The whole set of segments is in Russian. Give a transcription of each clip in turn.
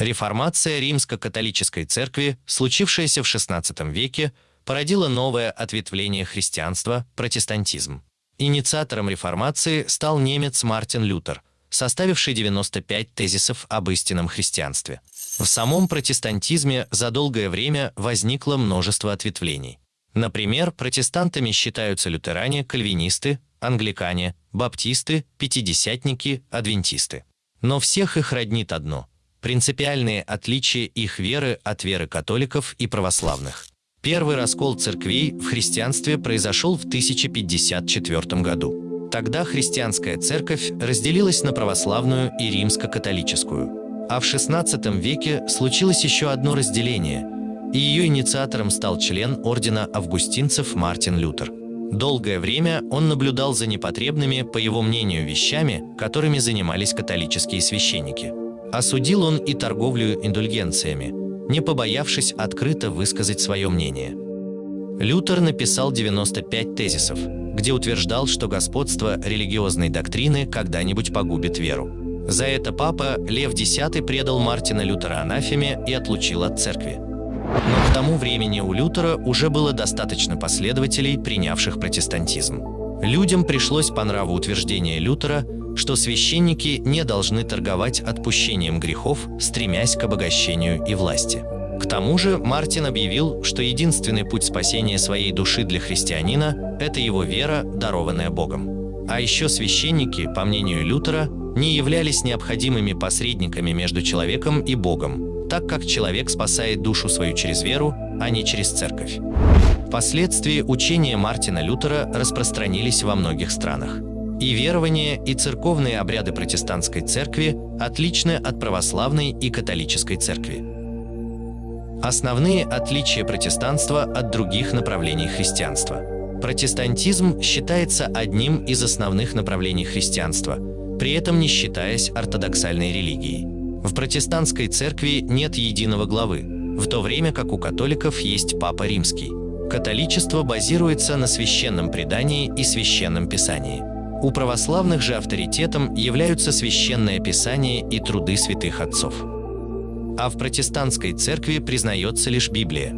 Реформация римско-католической церкви, случившаяся в XVI веке, породила новое ответвление христианства – протестантизм. Инициатором реформации стал немец Мартин Лютер, составивший 95 тезисов об истинном христианстве. В самом протестантизме за долгое время возникло множество ответвлений. Например, протестантами считаются лютеране, кальвинисты, англикане, баптисты, пятидесятники, адвентисты. Но всех их роднит одно – принципиальные отличия их веры от веры католиков и православных. Первый раскол церквей в христианстве произошел в 1054 году. Тогда христианская церковь разделилась на православную и римско-католическую. А в XVI веке случилось еще одно разделение, и ее инициатором стал член ордена августинцев Мартин Лютер. Долгое время он наблюдал за непотребными, по его мнению, вещами, которыми занимались католические священники. Осудил он и торговлю индульгенциями, не побоявшись открыто высказать свое мнение. Лютер написал 95 тезисов, где утверждал, что господство религиозной доктрины когда-нибудь погубит веру. За это папа Лев X предал Мартина Лютера анафеме и отлучил от церкви. Но к тому времени у Лютера уже было достаточно последователей, принявших протестантизм. Людям пришлось по нраву утверждение Лютера, что священники не должны торговать отпущением грехов, стремясь к обогащению и власти. К тому же Мартин объявил, что единственный путь спасения своей души для христианина – это его вера, дарованная Богом. А еще священники, по мнению Лютера, не являлись необходимыми посредниками между человеком и Богом, так как человек спасает душу свою через веру, а не через церковь. Впоследствии учения Мартина Лютера распространились во многих странах. И верования, и церковные обряды протестантской церкви отличны от православной и католической церкви. Основные отличия протестанства от других направлений христианства. Протестантизм считается одним из основных направлений христианства, при этом не считаясь ортодоксальной религией. В протестантской церкви нет единого главы, в то время как у католиков есть Папа Римский. Католичество базируется на священном предании и священном писании. У православных же авторитетом являются Священное Писание и труды святых отцов. А в протестантской церкви признается лишь Библия.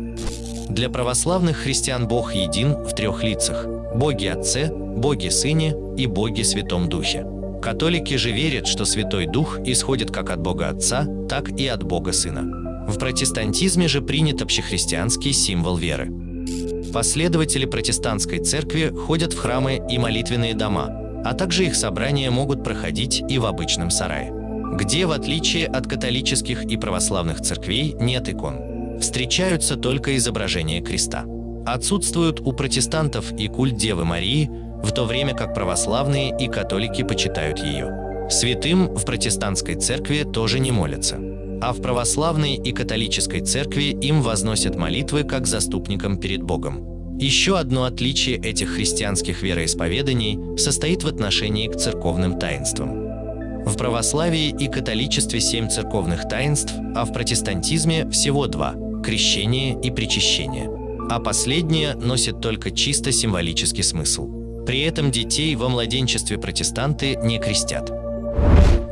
Для православных христиан Бог един в трех лицах – Боги Отце, Боги Сыне и Боги Святом Духе. Католики же верят, что Святой Дух исходит как от Бога Отца, так и от Бога Сына. В протестантизме же принят общехристианский символ веры. Последователи протестантской церкви ходят в храмы и молитвенные дома, а также их собрания могут проходить и в обычном сарае, где, в отличие от католических и православных церквей, нет икон. Встречаются только изображения креста. Отсутствуют у протестантов и культ Девы Марии, в то время как православные и католики почитают ее. Святым в протестантской церкви тоже не молятся, а в православной и католической церкви им возносят молитвы как заступникам перед Богом. Еще одно отличие этих христианских вероисповеданий состоит в отношении к церковным таинствам. В православии и католичестве семь церковных таинств, а в протестантизме всего два – крещение и причащение. А последнее носит только чисто символический смысл. При этом детей во младенчестве протестанты не крестят.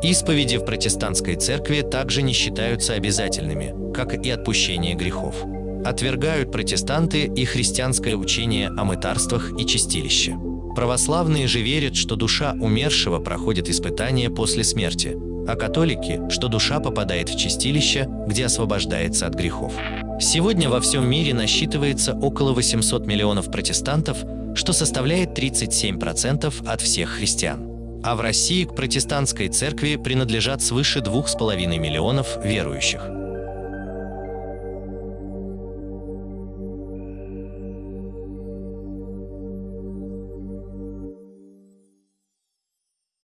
Исповеди в протестантской церкви также не считаются обязательными, как и отпущение грехов. Отвергают протестанты и христианское учение о мытарствах и чистилище. Православные же верят, что душа умершего проходит испытание после смерти, а католики, что душа попадает в чистилище, где освобождается от грехов. Сегодня во всем мире насчитывается около 800 миллионов протестантов, что составляет 37% от всех христиан. А в России к протестантской церкви принадлежат свыше 2,5 миллионов верующих.